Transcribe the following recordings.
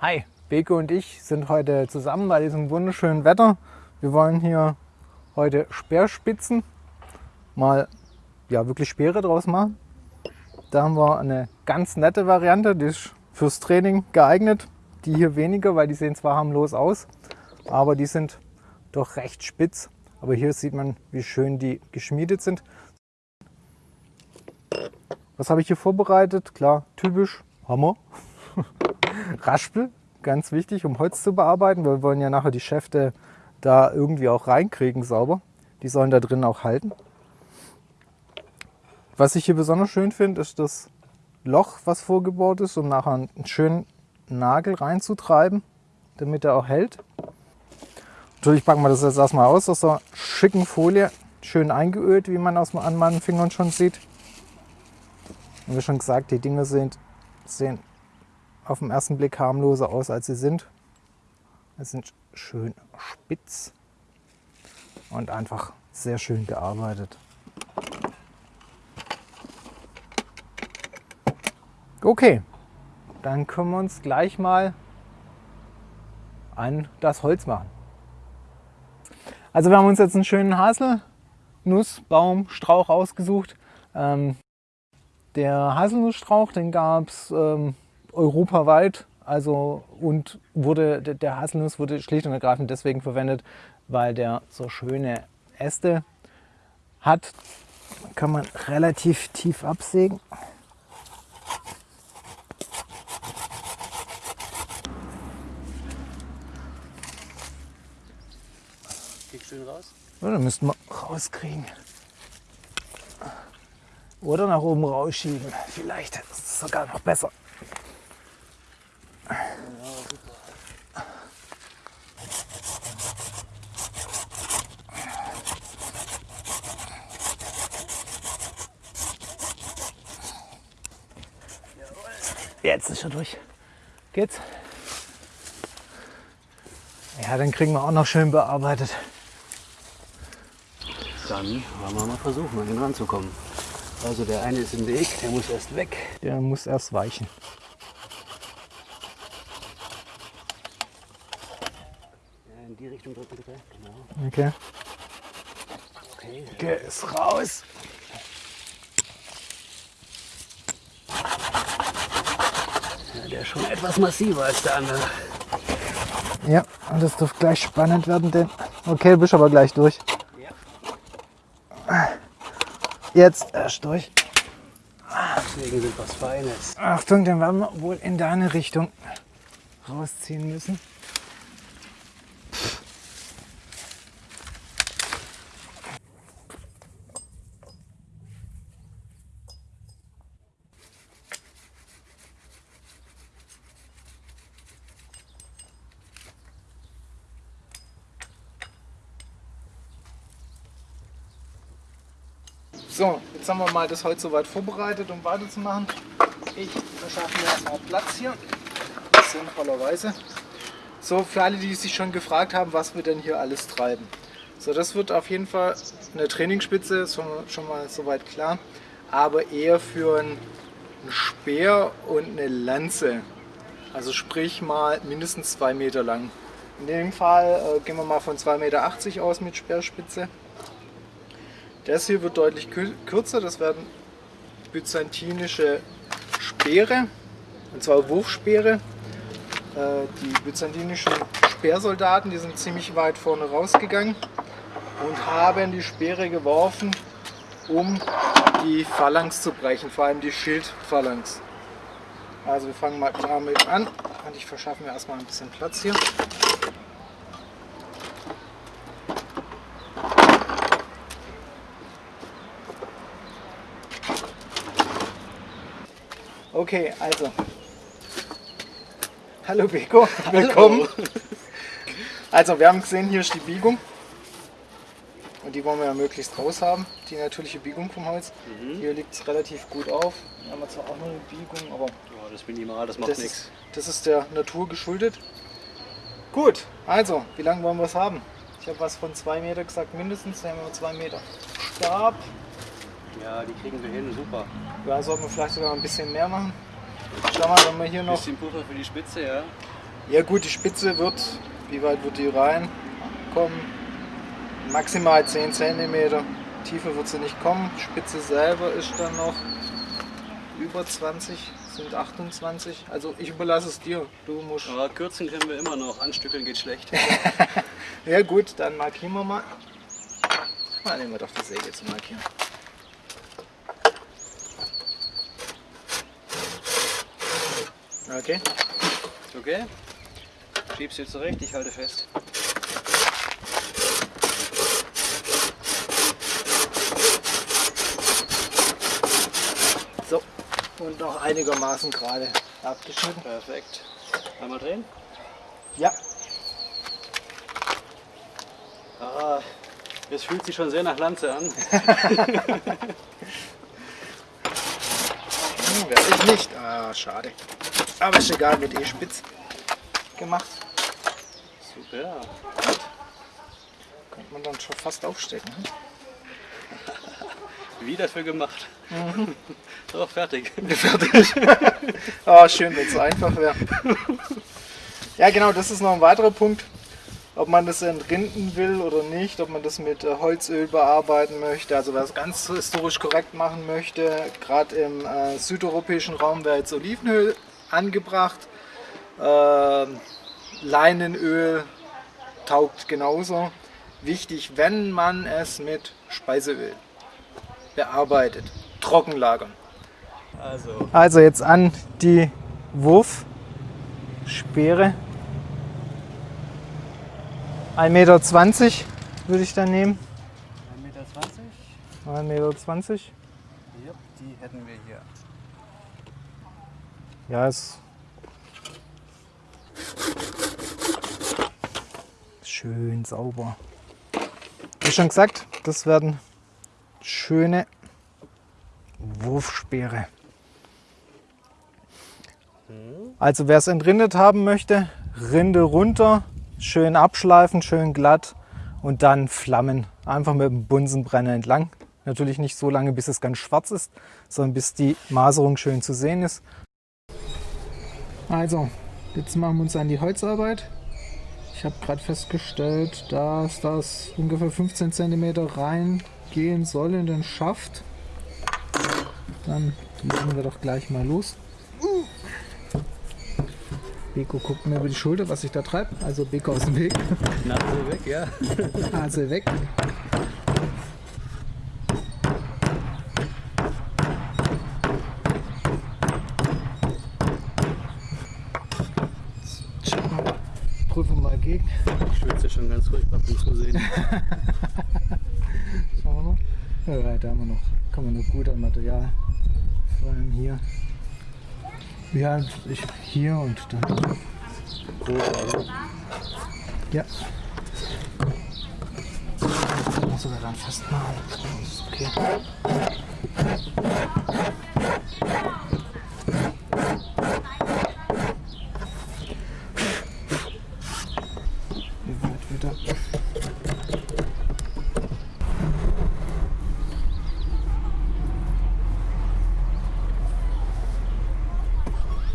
Hi, Beke und ich sind heute zusammen bei diesem wunderschönen Wetter. Wir wollen hier heute Speerspitzen mal ja, wirklich Speere draus machen. Da haben wir eine ganz nette Variante, die ist fürs Training geeignet. Die hier weniger, weil die sehen zwar harmlos aus, aber die sind doch recht spitz. Aber hier sieht man, wie schön die geschmiedet sind. Was habe ich hier vorbereitet? Klar, typisch Hammer. Raspel, ganz wichtig, um Holz zu bearbeiten. Wir wollen ja nachher die Schäfte da irgendwie auch reinkriegen sauber. Die sollen da drin auch halten. Was ich hier besonders schön finde, ist das Loch, was vorgebaut ist, um nachher einen schönen Nagel reinzutreiben, damit er auch hält. Natürlich packen wir das jetzt erstmal aus aus der schicken Folie, schön eingeölt, wie man an meinen Fingern schon sieht. Und wie schon gesagt, die Dinge sind, sehen auf den ersten Blick harmloser aus, als sie sind. Sie sind schön spitz und einfach sehr schön gearbeitet. Okay, dann können wir uns gleich mal an das Holz machen. Also wir haben uns jetzt einen schönen Haselnussbaumstrauch ausgesucht. Ähm, der Haselnussstrauch, den gab es ähm, europaweit. Also und wurde, der Haselnuss wurde schlicht und ergreifend deswegen verwendet, weil der so schöne Äste hat. Kann man relativ tief absägen. Kriegst schön raus? Ja, dann müssten wir rauskriegen. Oder nach oben rausschieben. Vielleicht ist es sogar noch besser. Ja, super. Jetzt ist er durch. Geht's? Ja, dann kriegen wir auch noch schön bearbeitet. Dann wollen wir mal versuchen, an ihn ranzukommen. Also der eine ist im Weg, der muss erst weg. Der muss erst weichen. Ja, in die Richtung drücken bitte. Genau. Okay. Okay. Der ist raus. Ja, der ist schon etwas massiver als der andere. Ja, und das dürfte gleich spannend werden, denn. Okay, du bist aber gleich durch. Ja. Jetzt erst durch. Deswegen sind was Feines. Achtung, den werden wir wohl in deine Richtung rausziehen müssen. So, jetzt haben wir mal das Holz soweit vorbereitet, um weiterzumachen. Ich verschaffe mir erstmal Platz hier, sinnvollerweise. So, für alle, die sich schon gefragt haben, was wir denn hier alles treiben. So, das wird auf jeden Fall eine Trainingsspitze, ist schon, schon mal soweit klar, aber eher für einen Speer und eine Lanze. Also sprich mal mindestens zwei Meter lang. In dem Fall äh, gehen wir mal von 2,80 Meter aus mit Speerspitze. Das hier wird deutlich kürzer, das werden byzantinische Speere, und zwar Wurfspeere. Äh, die byzantinischen Speersoldaten, die sind ziemlich weit vorne rausgegangen und haben die Speere geworfen, um die Phalanx zu brechen, vor allem die Schildphalanx. Also wir fangen mal damit an und ich verschaffe mir erstmal ein bisschen Platz hier. Okay, also. Hallo Beko, willkommen. Also wir haben gesehen, hier ist die Biegung. Und die wollen wir ja möglichst raus haben, die natürliche Biegung vom Holz. Mhm. Hier liegt es relativ gut auf. Hier haben wir zwar auch noch eine Biegung, aber Ja, das ist minimal, das macht nichts. das ist der Natur geschuldet. Gut, also, wie lange wollen wir es haben? Ich habe was von 2 Meter gesagt, mindestens. Dann haben wir 2 Meter Stab. Ja, die kriegen wir hin, super. Ja, sollten wir vielleicht sogar ein bisschen mehr machen. Schau mal, wenn wir hier Ein noch bisschen Puffer für die Spitze, ja. Ja gut, die Spitze wird, wie weit wird die reinkommen? Maximal 10 cm. Tiefer wird sie nicht kommen. Spitze selber ist dann noch über 20, sind 28. Also ich überlasse es dir. Du musst. Aber kürzen können wir immer noch, anstückeln geht schlecht. Ja gut, dann markieren wir mal. Mal nehmen wir doch die Säge zu markieren. Okay. Okay? Schiebst du zurecht, ich halte fest. So. Und noch einigermaßen gerade abgeschnitten. Perfekt. Einmal drehen. Ja. Ah, es fühlt sich schon sehr nach Lanze an. Hm, werde ich nicht. Ah, schade. Aber ist egal, wird eh spitz gemacht. Super. Könnte man dann schon fast aufstecken. Hm? Wie dafür gemacht. So, fertig. Fertig. Ah, schön, wenn es so einfach wäre. Ja, genau, das ist noch ein weiterer Punkt. Ob man das entrinden will oder nicht, ob man das mit äh, Holzöl bearbeiten möchte, also wer es ganz historisch korrekt machen möchte, gerade im äh, südeuropäischen Raum wäre jetzt Olivenöl angebracht. Ähm, Leinenöl taugt genauso. Wichtig, wenn man es mit Speiseöl bearbeitet, trocken lagern. Also, Also jetzt an die Wurfspeere. 1,20 Meter würde ich dann nehmen. 1,20 Meter. 1,20 Meter. Ja, die hätten wir hier. Ja, ist schön sauber. Wie schon gesagt, das werden schöne Wurfspeere. Also wer es entrindet haben möchte, Rinde runter, schön abschleifen, schön glatt und dann Flammen. Einfach mit dem Bunsenbrenner entlang. Natürlich nicht so lange, bis es ganz schwarz ist, sondern bis die Maserung schön zu sehen ist. Also, jetzt machen wir uns an die Holzarbeit. Ich habe gerade festgestellt, dass das ungefähr 15 cm reingehen soll in den Schaft. Dann legen wir doch gleich mal los. Beko guckt mir über die Schulter, was ich da treibe. Also Beko aus dem Weg. Nase weg, ja. Nase weg. Checken wir. Prüfen wir mal gegen. Ich schwitze schon ganz furchtbar beim Zusehen. Schauen wir mal. Ja, da haben wir noch, kann man noch gut an Material. Vor allem hier. Ja, ich hier und dann. Ja. Das man sogar dann festmachen. Das ist okay.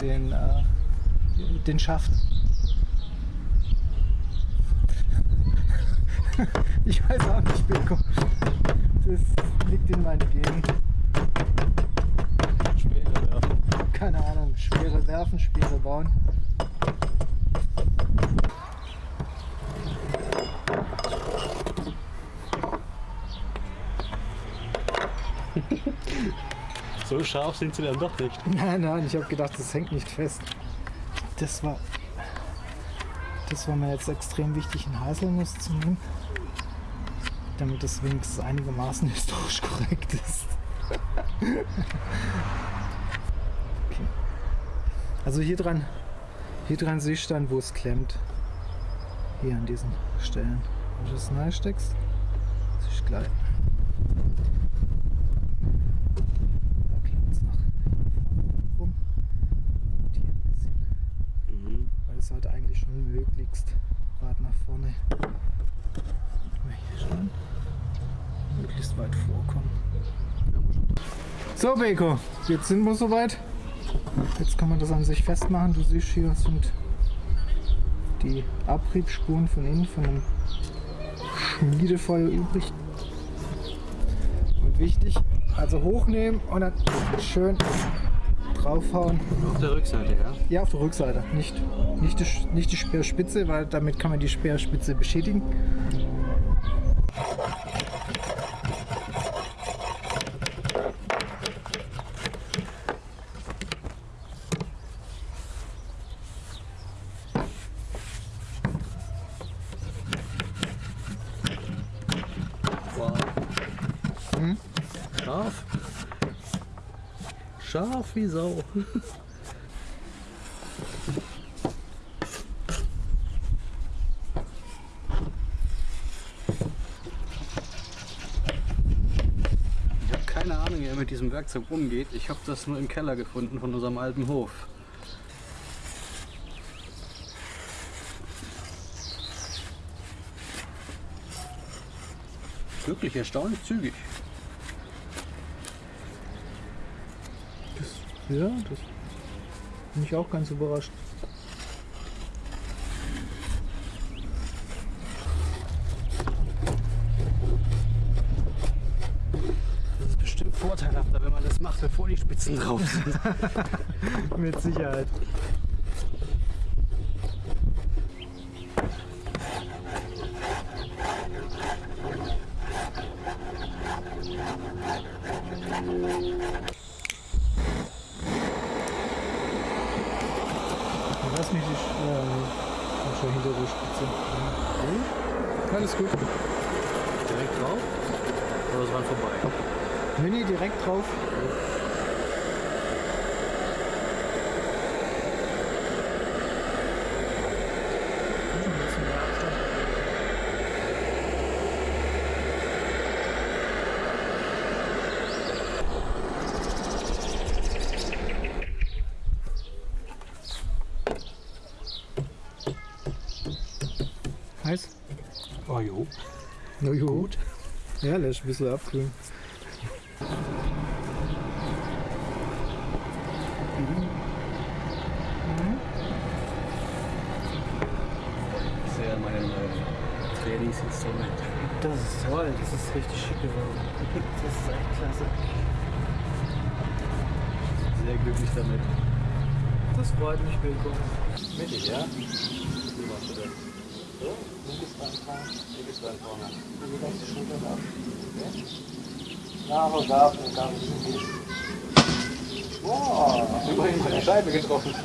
den, äh, den Schaft. Ich weiß auch nicht, Beko. Das liegt in meinen Genen. Speere werfen. Keine Ahnung. Speere werfen, Speere bauen. So scharf sind sie dann doch nicht. Nein, nein, ich habe gedacht, das hängt nicht fest. Das war, das war mir jetzt extrem wichtig, einen Haselnuss zu nehmen, damit es wenigstens einigermaßen historisch korrekt ist. okay. Also hier dran, Hier dran siehst du dann, wo es klemmt. Hier an diesen Stellen. Wenn du das neu steckst, siehst du gleich. Da klemmt es noch rum. Und hier ein bisschen. Mhm. Weil es sollte eigentlich möglichst weit nach vorne. Hier schauen. Möglichst weit vorkommen. So, Beko, jetzt sind wir soweit. Jetzt kann man das an sich festmachen. Du siehst hier sind die Abriebsspuren von innen von dem Schmiedefeuer übrig. Und wichtig, also hochnehmen und dann schön draufhauen. Auf der Rückseite, ja? Ja, auf der Rückseite, nicht, nicht, die, nicht die Speerspitze, weil damit kann man die Speerspitze beschädigen. Wow. Hm? Scharf. Scharf wie Sau. Ich habe keine Ahnung, wie er mit diesem Werkzeug umgeht. Ich habe das nur im Keller gefunden von unserem alten Hof. Wirklich erstaunlich zügig. Ja, das bin ich auch ganz überrascht. Das ist bestimmt vorteilhafter, wenn man das macht, bevor die Spitzen drauf sind. Mit Sicherheit. Lass mich nicht äh, schon der Spitze. Alles gut. Direkt drauf? Oder ist dran vorbei? Nee, nee, direkt drauf. Oh jo. Na gut. Ja, lass ein bisschen abkühlen. Sehr mein äh, Trainingsinstrument. Das ist toll, das ist richtig schick geworden. Das ist echt klasse. Sehr glücklich damit. Das freut mich, Beko. Mittig, ja? Wie machst du das? So? Linkes Bein vorne, linkes Bein vorne. Die ganze Schulter da. Ja, aber da, da ist es Wow, Immerhin die Scheibe getroffen. So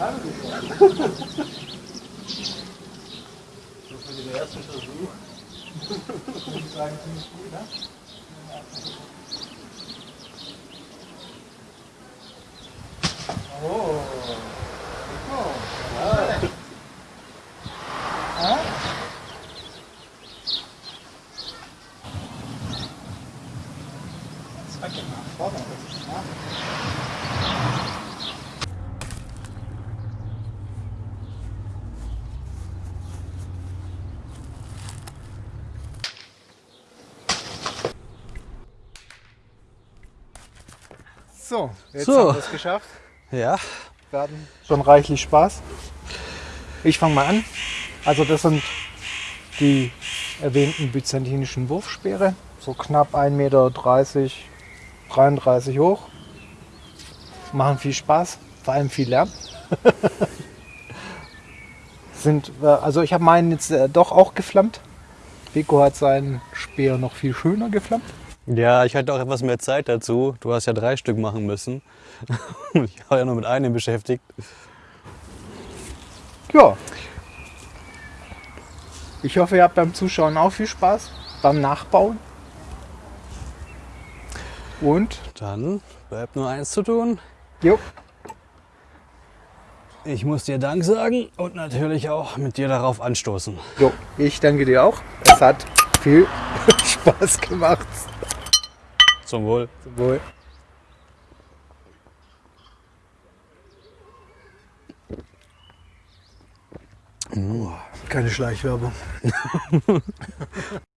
für den ersten Versuch. Ich sagen, ziemlich gut, ne? Oh. So, jetzt So. haben wir es geschafft. Ja. Wir hatten schon reichlich Spaß. Ich fange mal an. Also das sind die erwähnten byzantinischen Wurfspeere. So knapp 1,30 Meter, 33 hoch. Machen viel Spaß, vor allem viel Lärm. sind, äh, also ich habe meinen jetzt äh, doch auch geflammt. Beko hat seinen Speer noch viel schöner geflammt. Ja, ich hatte auch etwas mehr Zeit dazu. Du hast ja drei Stück machen müssen. Ich war ja nur mit einem beschäftigt. Ja. Ich hoffe, ihr habt beim Zuschauen auch viel Spaß beim Nachbauen. Und Dann bleibt nur eins zu tun. jo, Ich muss dir Dank sagen und natürlich auch mit dir darauf anstoßen. Jo, ich danke dir auch. Es hat viel Spaß gemacht. Zum Wohl. Zum Wohl. Keine Schleichwerbung.